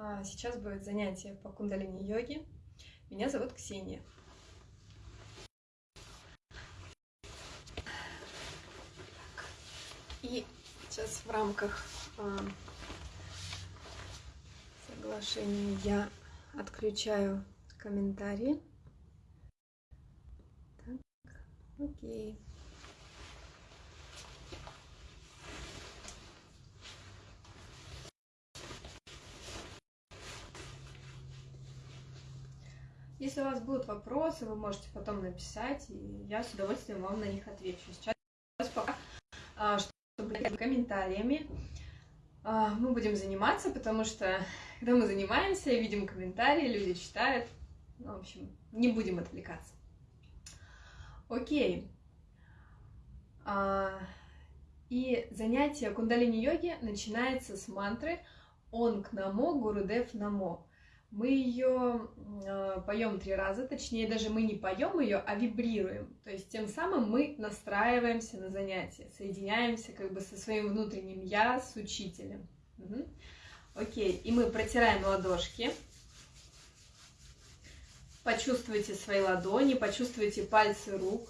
А, сейчас будет занятие по кундалини-йоге. Меня зовут Ксения. И сейчас в рамках а, соглашения я отключаю комментарии. Так, окей. Если у вас будут вопросы, вы можете потом написать, и я с удовольствием вам на них отвечу. Сейчас пока, а, чтобы комментариями, а, мы будем заниматься, потому что когда мы занимаемся, видим комментарии, люди читают. Ну, в общем, не будем отвлекаться. Окей. А, и занятие кундалини-йоги начинается с мантры «Онг намо, Гурудев намо». Мы ее э, поем три раза, точнее даже мы не поем ее, а вибрируем. То есть тем самым мы настраиваемся на занятие, соединяемся как бы со своим внутренним я, с учителем. Угу. Окей, и мы протираем ладошки. Почувствуйте свои ладони, почувствуйте пальцы рук.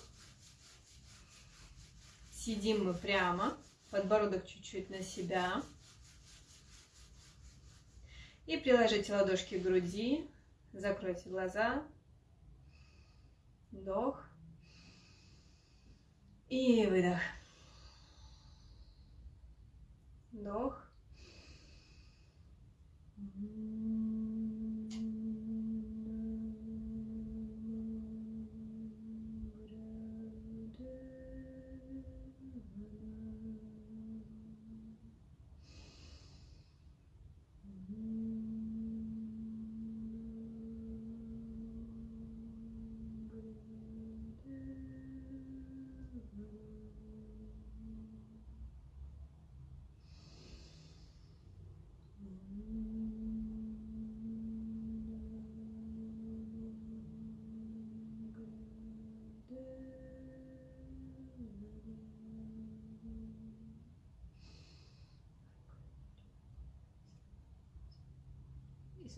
Сидим мы прямо, подбородок чуть-чуть на себя. И приложите ладошки к груди, закройте глаза, вдох и выдох. Вдох.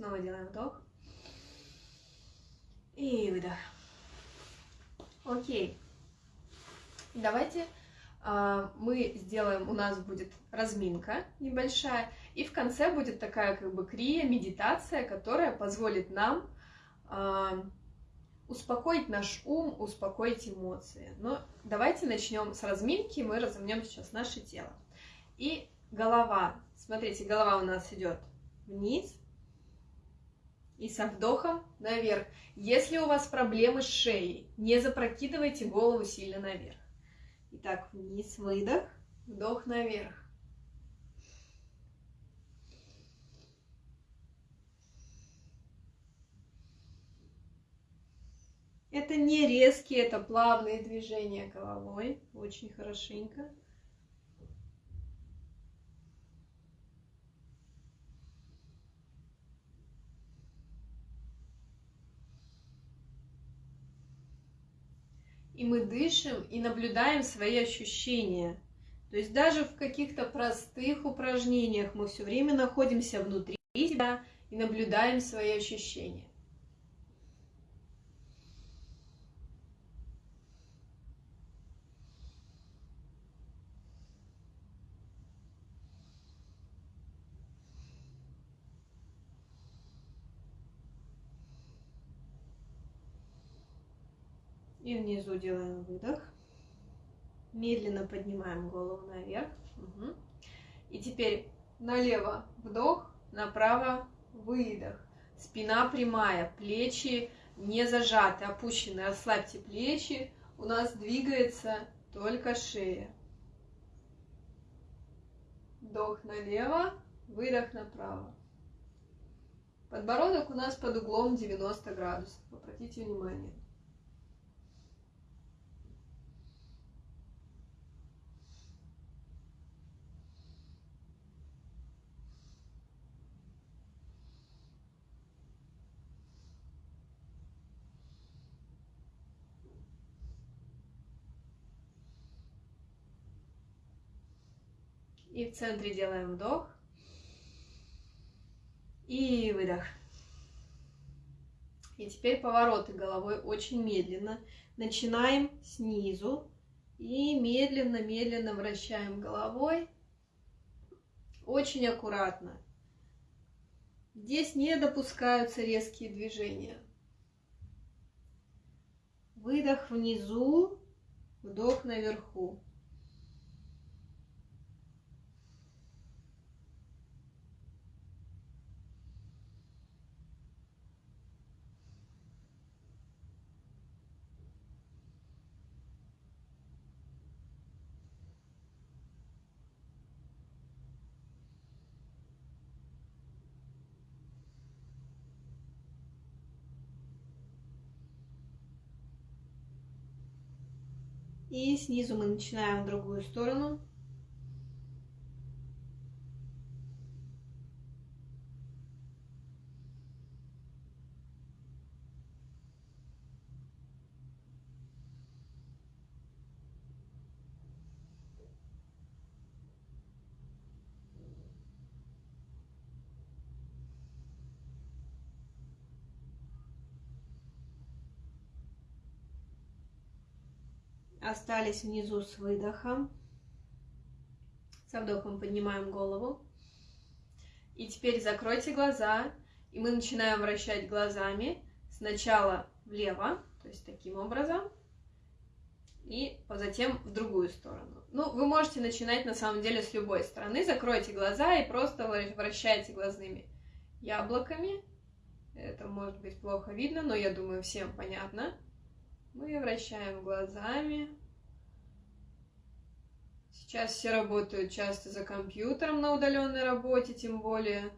Снова делаем вдох. И выдох. Окей. Давайте а, мы сделаем, у нас будет разминка небольшая, и в конце будет такая как бы крия, медитация, которая позволит нам а, успокоить наш ум, успокоить эмоции. Но давайте начнем с разминки, мы разомнем сейчас наше тело. И голова, смотрите, голова у нас идет вниз, и со вдохом наверх. Если у вас проблемы с шеей, не запрокидывайте голову сильно наверх. Итак, вниз, выдох, вдох наверх. Это не резкие, это плавные движения головой, очень хорошенько. И мы дышим и наблюдаем свои ощущения. То есть даже в каких-то простых упражнениях мы все время находимся внутри себя и наблюдаем свои ощущения. И внизу делаем выдох. Медленно поднимаем голову наверх. Угу. И теперь налево вдох, направо выдох. Спина прямая, плечи не зажаты, опущены. Расслабьте плечи. У нас двигается только шея. Вдох налево, выдох направо. Подбородок у нас под углом 90 градусов. Обратите внимание. И в центре делаем вдох. И выдох. И теперь повороты головой очень медленно. Начинаем снизу и медленно-медленно вращаем головой. Очень аккуратно. Здесь не допускаются резкие движения. Выдох внизу, вдох наверху. И снизу мы начинаем в другую сторону. Остались внизу с выдохом. Со вдохом поднимаем голову. И теперь закройте глаза, и мы начинаем вращать глазами сначала влево, то есть таким образом, и затем в другую сторону. Ну, вы можете начинать на самом деле с любой стороны. Закройте глаза и просто вращайте глазными яблоками. Это может быть плохо видно, но я думаю, всем понятно. Мы вращаем глазами. Сейчас все работают часто за компьютером на удаленной работе, тем более.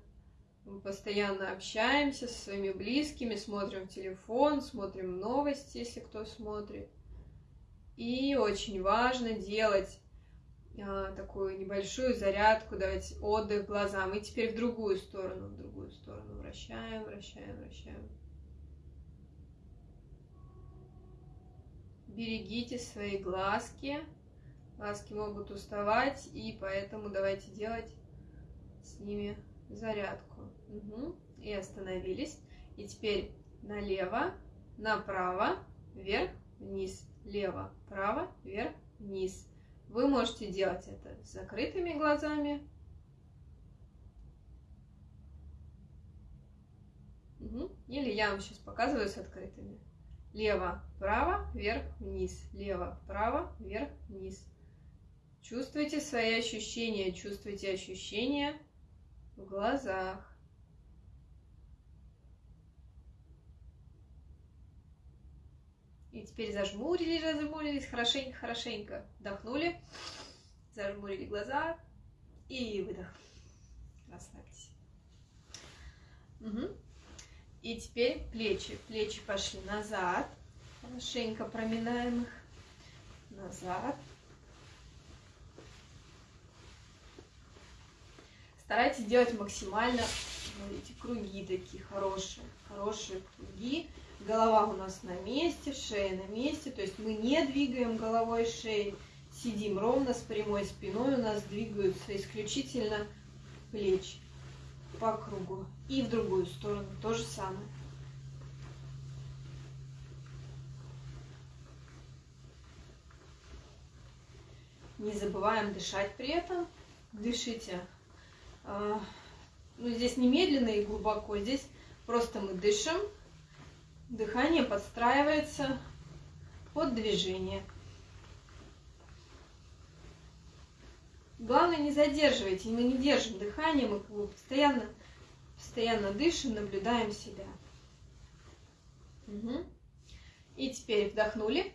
Мы постоянно общаемся со своими близкими, смотрим телефон, смотрим новости, если кто смотрит. И очень важно делать а, такую небольшую зарядку, давать отдых глазам. И теперь в другую сторону, в другую сторону вращаем, вращаем, вращаем. берегите свои глазки. Глазки могут уставать, и поэтому давайте делать с ними зарядку. Угу. И остановились. И теперь налево, направо, вверх, вниз, лево, право, вверх, вниз. Вы можете делать это с закрытыми глазами. Угу. Или я вам сейчас показываю с открытыми лево, право, вверх, вниз, лево, право, вверх, вниз. Чувствуйте свои ощущения, чувствуйте ощущения в глазах. И теперь зажмурились, зажмурились, хорошенько, хорошенько. Вдохнули, зажмурили глаза и выдох. Расслабьтесь. Угу. И теперь плечи. Плечи пошли назад. Хорошенько проминаем их. Назад. Старайтесь делать максимально эти круги такие хорошие. Хорошие круги. Голова у нас на месте, шея на месте. То есть мы не двигаем головой шеей. Сидим ровно с прямой спиной. У нас двигаются исключительно плечи по кругу. И в другую сторону то же самое. Не забываем дышать при этом. Дышите. А, ну, здесь не медленно и глубоко, здесь просто мы дышим. Дыхание подстраивается под движение. Главное, не задерживайте, мы не держим дыхание, мы постоянно, постоянно дышим, наблюдаем себя. Угу. И теперь вдохнули,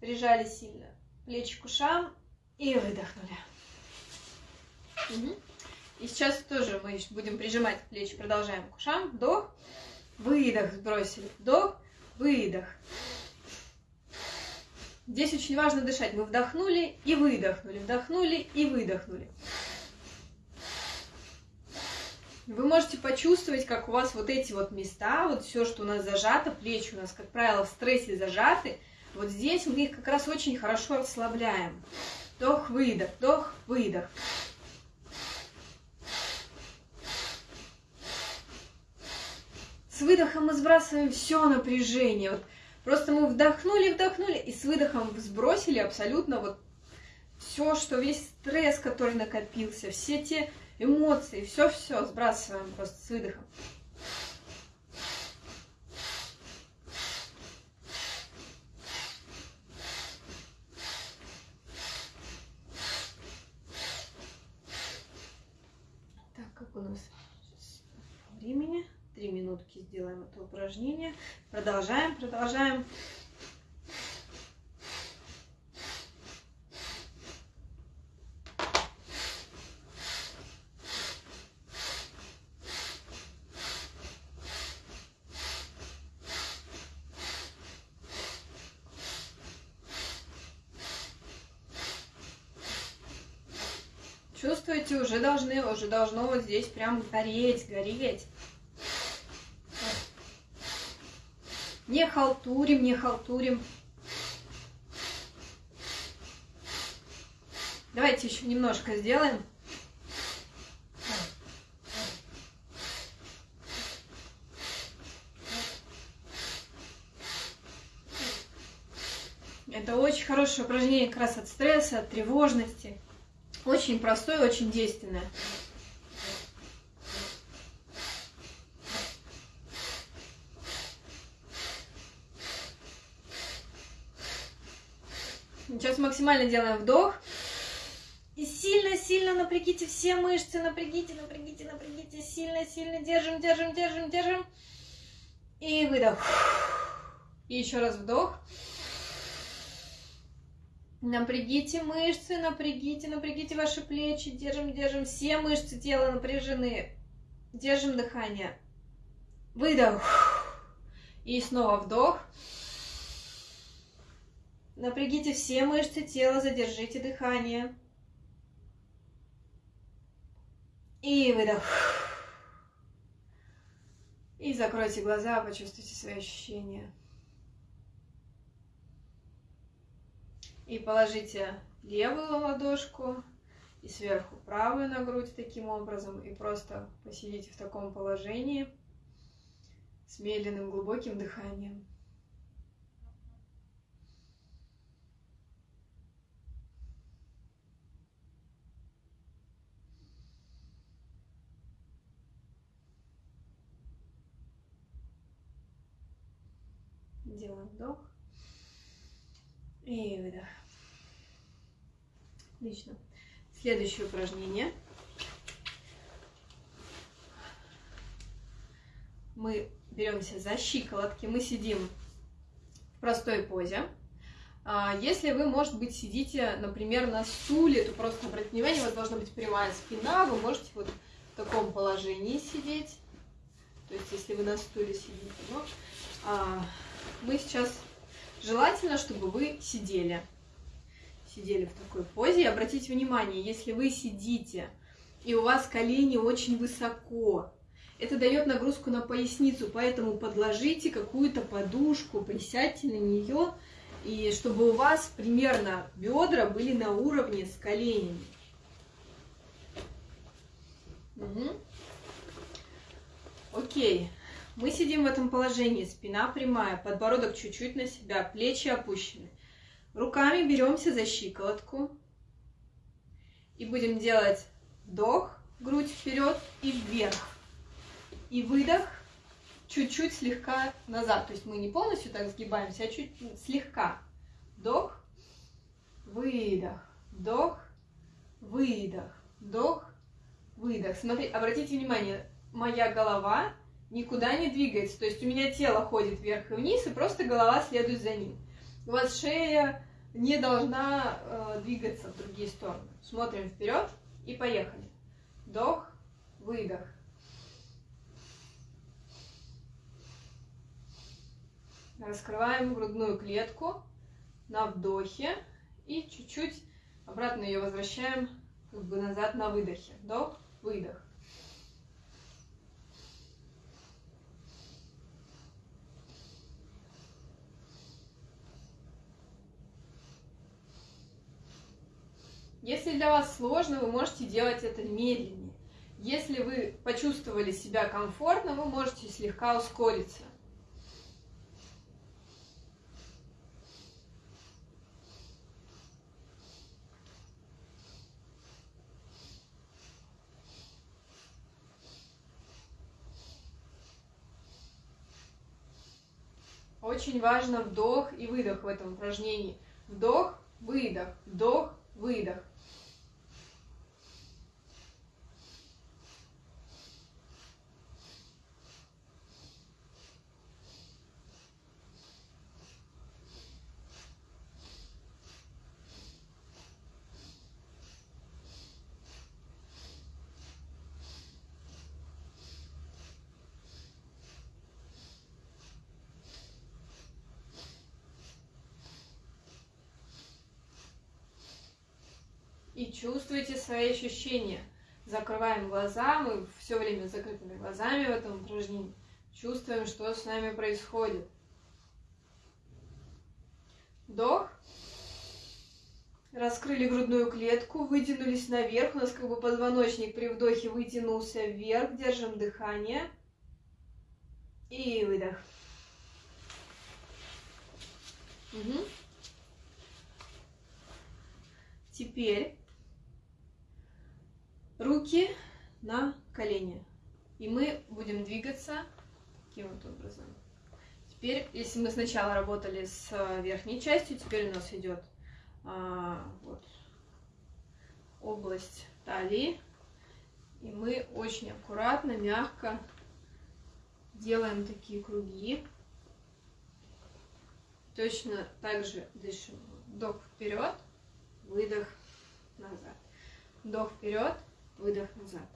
прижали сильно плечи к ушам и выдохнули. Угу. И сейчас тоже мы будем прижимать плечи, продолжаем к ушам. Вдох, выдох, сбросили. Вдох, выдох. Здесь очень важно дышать. Мы вдохнули и выдохнули, вдохнули и выдохнули. Вы можете почувствовать, как у вас вот эти вот места, вот все, что у нас зажато, плечи у нас, как правило, в стрессе зажаты, вот здесь мы их как раз очень хорошо расслабляем. Вдох, выдох, вдох, выдох. С выдохом мы сбрасываем все напряжение. Вот просто мы вдохнули, вдохнули и с выдохом сбросили абсолютно вот все, что весь стресс, который накопился, все те эмоции, все-все сбрасываем просто с выдохом. 3 минутки сделаем это упражнение. Продолжаем, продолжаем. чувствуете, уже должны, уже должно вот здесь прям гореть, гореть. Не халтурим, не халтурим. Давайте еще немножко сделаем. Это очень хорошее упражнение как раз от стресса, от тревожности. Очень простое, очень действенное. Сейчас максимально делаем вдох. И сильно-сильно напрягите все мышцы, напрягите, напрягите, напрягите, сильно-сильно держим, держим, держим, держим. И выдох. И еще раз вдох. Напрягите мышцы, напрягите, напрягите ваши плечи, держим, держим, все мышцы тела напряжены. Держим дыхание. Выдох. И снова вдох. Напрягите все мышцы тела, задержите дыхание. И выдох. И закройте глаза, почувствуйте свои ощущения. И положите левую ладошку и сверху правую на грудь таким образом. И просто посидите в таком положении с медленным глубоким дыханием. Делаем вдох. И выдох. Отлично. Следующее упражнение. Мы беремся за щиколотки, мы сидим в простой позе. А, если вы, может быть, сидите, например, на стуле, то просто обратите внимание, у вас должна быть прямая спина, вы можете вот в таком положении сидеть. То есть, если вы на стуле сидите. Но, а, мы сейчас Желательно, чтобы вы сидели. Сидели в такой позе. И обратите внимание, если вы сидите, и у вас колени очень высоко, это дает нагрузку на поясницу, поэтому подложите какую-то подушку, присядьте на нее, и чтобы у вас примерно бедра были на уровне с коленями. Угу. Окей. Мы сидим в этом положении, спина прямая, подбородок чуть-чуть на себя, плечи опущены. Руками беремся за щиколотку и будем делать вдох, грудь вперед и вверх. И выдох чуть-чуть слегка назад. То есть мы не полностью так сгибаемся, а чуть слегка. Вдох, выдох, вдох, выдох, вдох, выдох. Смотри, обратите внимание, моя голова никуда не двигается. То есть у меня тело ходит вверх и вниз, и просто голова следует за ним. У вас шея не должна э, двигаться в другие стороны. Смотрим вперед и поехали. Вдох, выдох. Раскрываем грудную клетку на вдохе и чуть-чуть обратно ее возвращаем как бы назад на выдохе. Вдох, выдох. Если для вас сложно, вы можете делать это медленнее. Если вы почувствовали себя комфортно, вы можете слегка ускориться. Очень важно вдох и выдох в этом упражнении. Вдох, выдох, вдох, выдох. Чувствуйте свои ощущения. Закрываем глаза, мы все время закрытыми глазами в этом упражнении. Чувствуем, что с нами происходит. Вдох. Раскрыли грудную клетку, вытянулись наверх. У нас как бы позвоночник при вдохе вытянулся вверх. Держим дыхание. И выдох. Угу. Теперь руки на колени. И мы будем двигаться таким вот образом. Теперь, если мы сначала работали с э, верхней частью, теперь у нас идет а, вот, область талии. И мы очень аккуратно, мягко делаем такие круги. Точно так же дышим. Вдох вперед, выдох назад. Вдох вперед, выдох назад.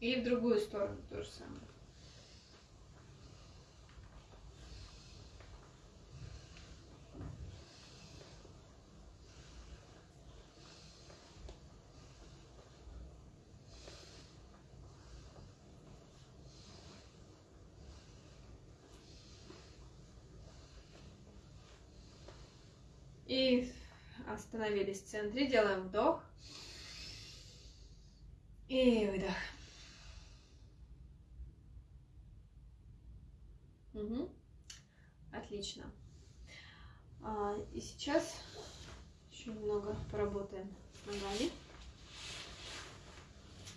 И в другую сторону то же самое. И остановились в центре. Делаем вдох. И выдох. Угу. Отлично. А, и сейчас еще немного поработаем с ногами.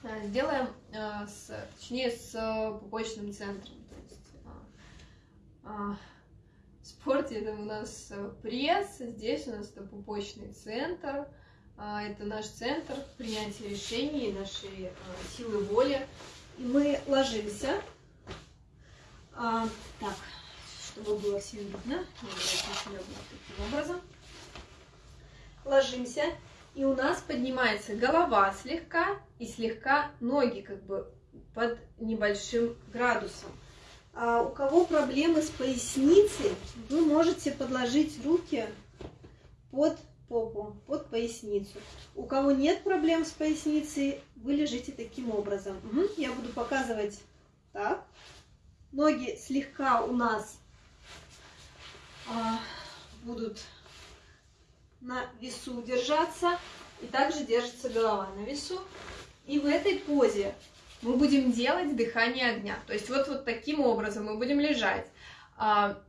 А, сделаем, а, с, точнее, с пупочным центром. То есть, а, а спорте это у нас э, пресс, здесь у нас это пупочный центр, а, это наш центр принятия решений, нашей э, силы воли. И мы ложимся. А, так, чтобы было все видно, таким образом. Ложимся, и у нас поднимается голова слегка и слегка ноги как бы под небольшим градусом. А у кого проблемы с поясницей, вы можете подложить руки под попу, под поясницу. У кого нет проблем с поясницей, вы лежите таким образом. Угу. Я буду показывать так. Ноги слегка у нас а, будут на весу держаться. И также держится голова на весу. И в этой позе мы будем делать дыхание огня. То есть вот, вот таким образом мы будем лежать. А,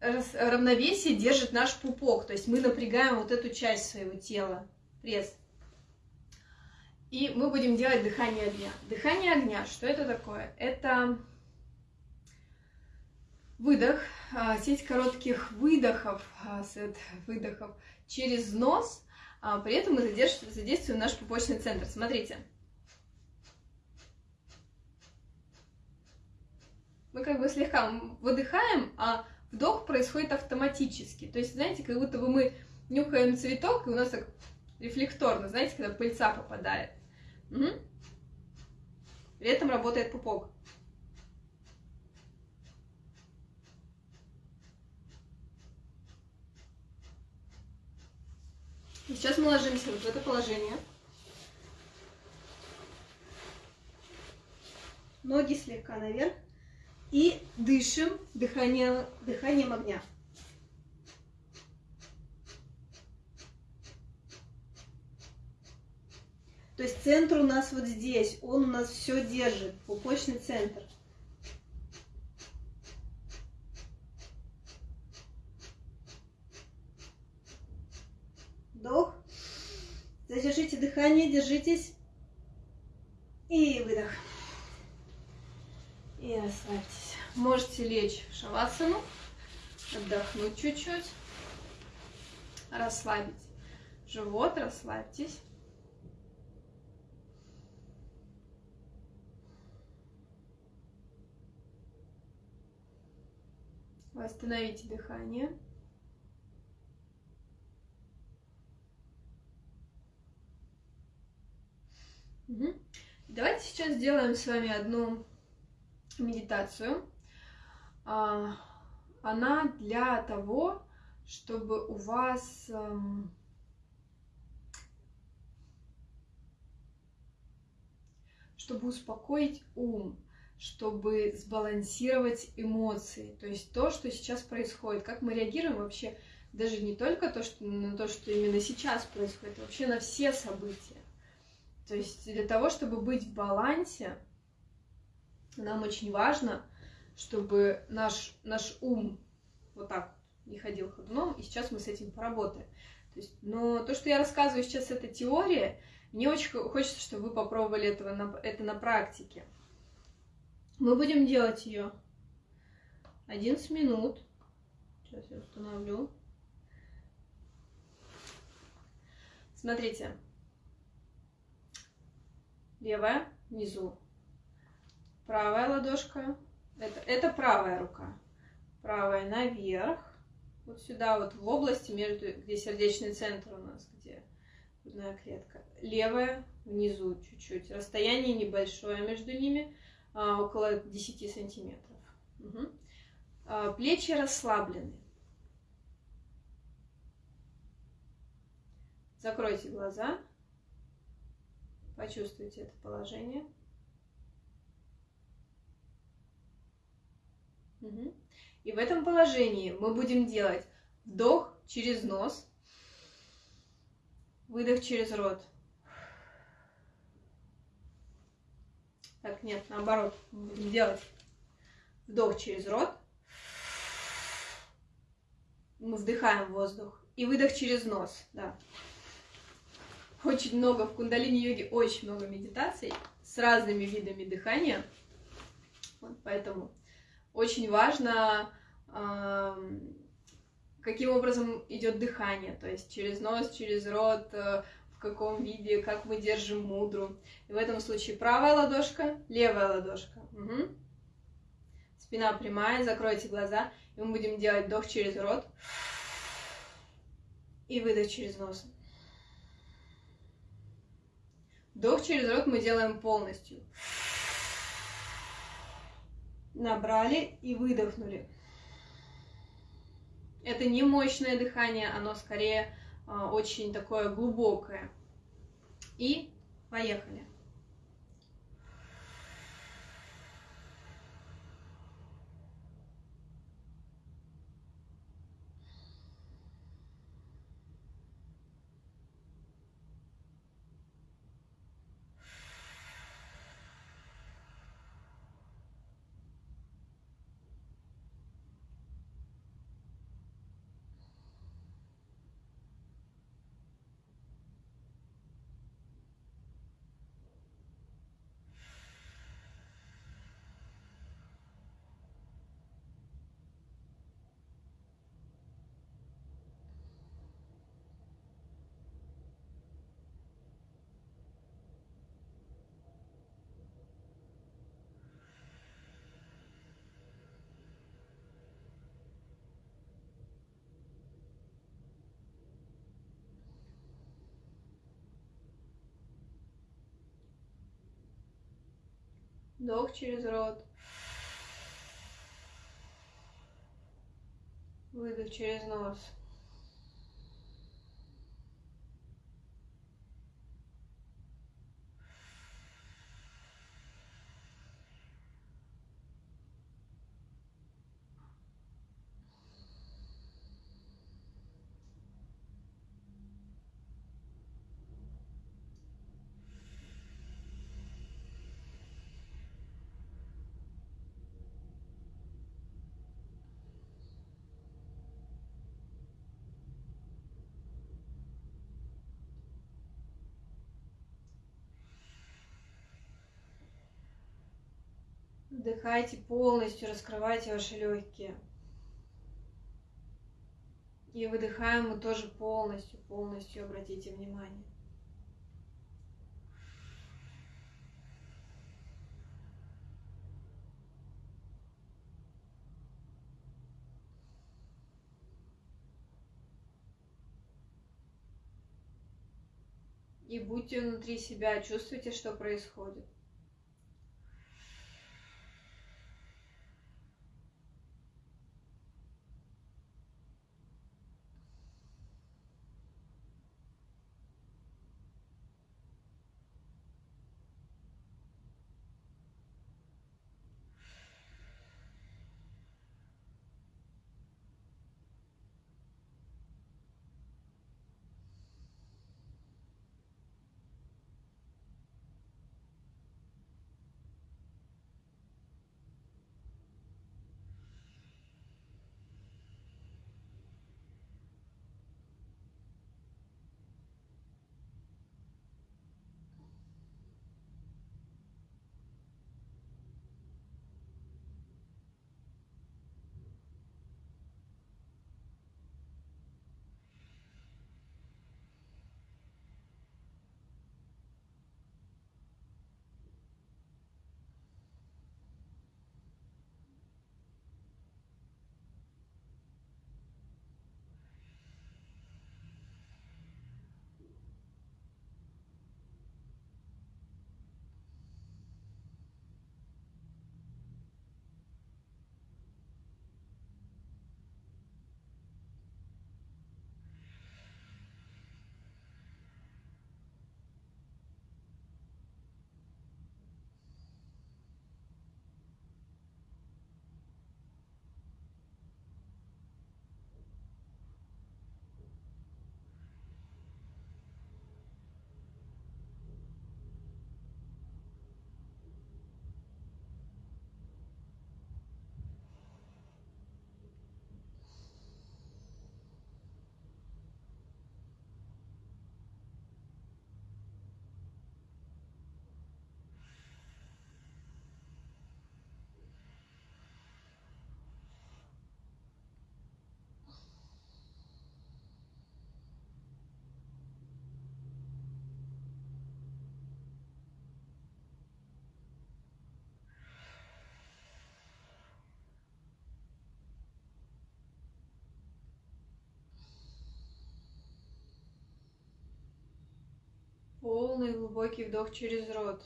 равновесие держит наш пупок, то есть мы напрягаем вот эту часть своего тела, пресс. И мы будем делать дыхание огня. Дыхание огня, что это такое? Это выдох, а, сеть коротких выдохов, а, сет выдохов через нос, при этом мы задействуем наш пупочный центр. Смотрите. мы как бы слегка выдыхаем, а вдох происходит автоматически. То есть, знаете, как будто бы мы нюхаем цветок, и у нас так рефлекторно, знаете, когда пыльца попадает. Угу. При этом работает пупок. Сейчас мы ложимся вот в это положение. Ноги слегка наверх. И дышим дыханием, дыханием огня. То есть центр у нас вот здесь, он у нас все держит, пупочный центр. Вдох. Задержите дыхание, держитесь. И выдох. И расслабьтесь. Можете лечь в шавасану, отдохнуть чуть-чуть, расслабить живот, расслабьтесь. Восстановите дыхание. Угу. Давайте сейчас сделаем с вами одну медитацию. А, она для того, чтобы у вас эм, чтобы успокоить ум, чтобы сбалансировать эмоции. То есть то, что сейчас происходит, как мы реагируем вообще, даже не только то, что, на то, что именно сейчас происходит, а вообще на все события. То есть для того, чтобы быть в балансе, нам очень важно, чтобы наш, наш ум вот так не ходил ходуном, и сейчас мы с этим поработаем. То есть, но то, что я рассказываю сейчас, это теория, мне очень хочется, чтобы вы попробовали этого на, это на практике. Мы будем делать ее 11 минут. Сейчас я установлю. Смотрите. Левая внизу. Правая ладошка. Это, это правая рука. Правая наверх. Вот сюда, вот в области, между, где сердечный центр у нас, где грудная клетка. Левая внизу чуть-чуть. Расстояние небольшое между ними а, около 10 сантиметров. Угу. Плечи расслаблены. Закройте глаза. Почувствуйте это положение. И в этом положении мы будем делать вдох через нос, выдох через рот. Так, нет, наоборот. Мы будем делать вдох через рот. Мы вдыхаем воздух. И выдох через нос, да. Очень много в кундалини-йоге, очень много медитаций с разными видами дыхания. Вот, поэтому очень важно, каким образом идет дыхание, то есть через нос, через рот, э, каком виде, как мы держим мудру. И в этом случае правая ладошка, левая ладошка. Угу. Спина прямая, закройте глаза. И мы будем делать вдох через рот и выдох через нос. Вдох через рот мы делаем полностью. Набрали и выдохнули. Это не мощное дыхание, оно скорее а, очень такое глубокое. И поехали. Вдох через рот. Выдох через нос. Вдыхайте полностью, раскрывайте ваши легкие. И выдыхаем мы тоже полностью, полностью обратите внимание. И будьте внутри себя, чувствуйте, что происходит. Полный глубокий вдох через рот.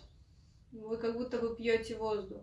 Вы как будто бы пьете воздух.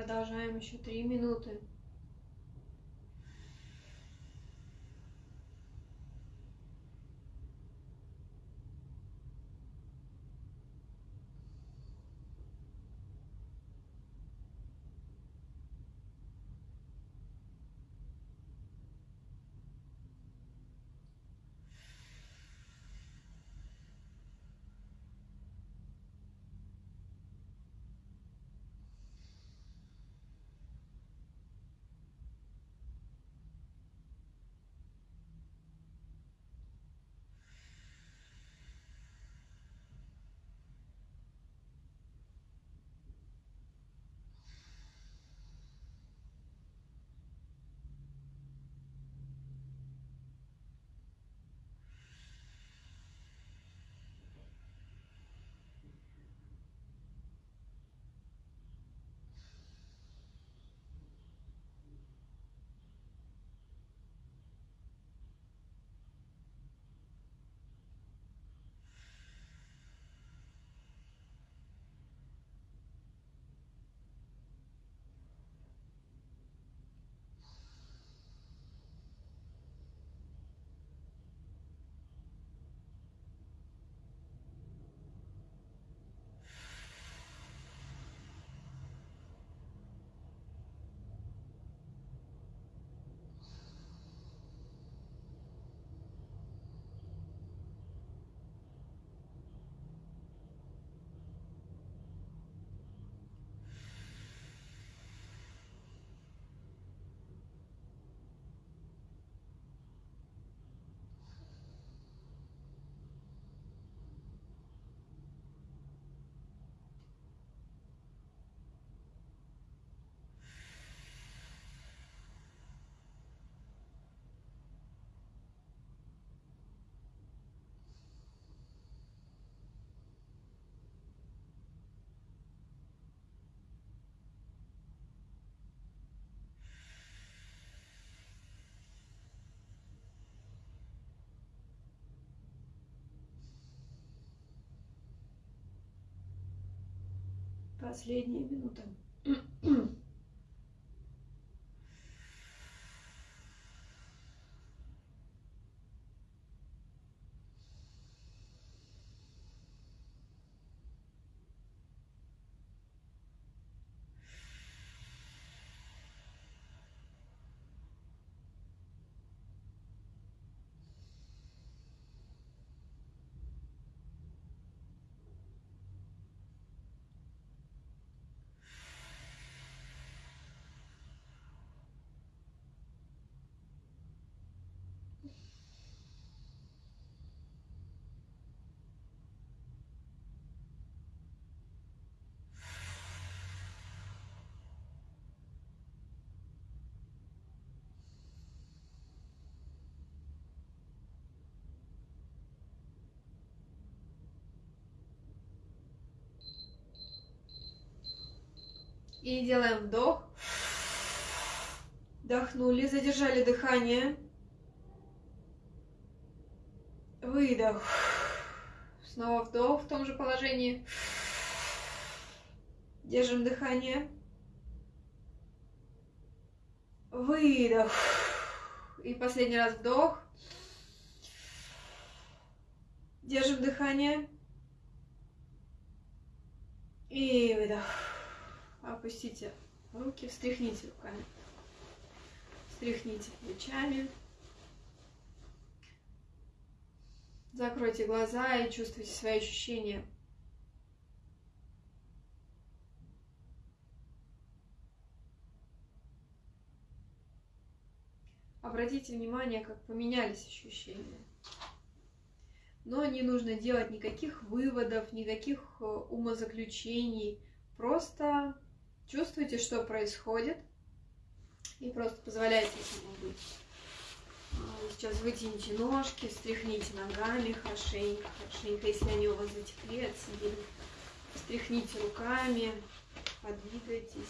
Продолжаем еще три минуты. Последняя минута. И делаем вдох. Вдохнули, задержали дыхание. Выдох. Снова вдох в том же положении. Держим дыхание. Выдох. И последний раз вдох. Держим дыхание. И выдох опустите руки, встряхните руками, встряхните плечами. Закройте глаза и чувствуйте свои ощущения. Обратите внимание, как поменялись ощущения. Но не нужно делать никаких выводов, никаких э, умозаключений. Просто Чувствуйте, что происходит. И просто позволяйте этому быть. А, сейчас вытяните ножки, встряхните ногами хорошенько, хорошенько, если они у вас затекли, отсидели. Встряхните руками, подвигайтесь.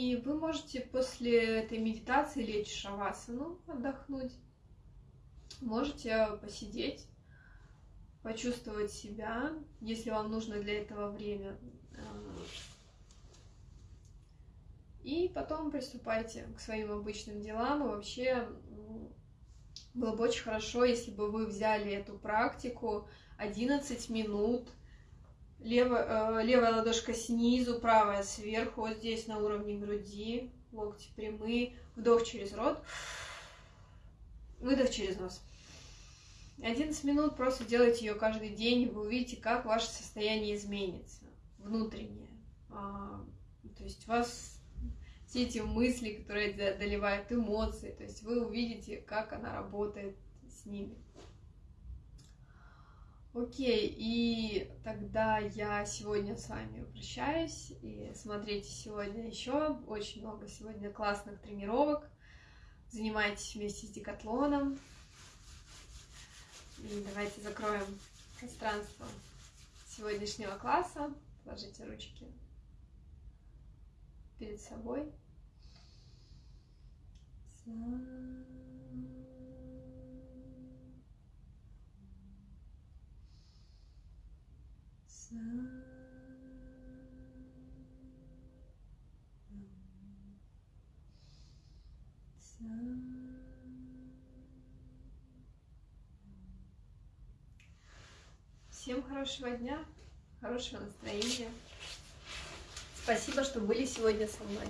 И вы можете после этой медитации лечь в шавасану, отдохнуть. Можете посидеть, почувствовать себя, если вам нужно для этого время. И потом приступайте к своим обычным делам. И вообще было бы очень хорошо, если бы вы взяли эту практику 11 минут Левая, э, левая ладошка снизу, правая сверху, вот здесь на уровне груди, локти прямые, вдох через рот, выдох через нос. 11 минут просто делайте ее каждый день, и вы увидите, как ваше состояние изменится, внутреннее. А, то есть у вас все эти мысли, которые доливают эмоции, то есть вы увидите, как она работает с ними. Окей, и тогда я сегодня с вами прощаюсь. И смотрите сегодня еще очень много сегодня классных тренировок. Занимайтесь вместе с декатлоном. И давайте закроем пространство сегодняшнего класса. Положите ручки перед собой. Всем хорошего дня, хорошего настроения. Спасибо, что были сегодня со мной.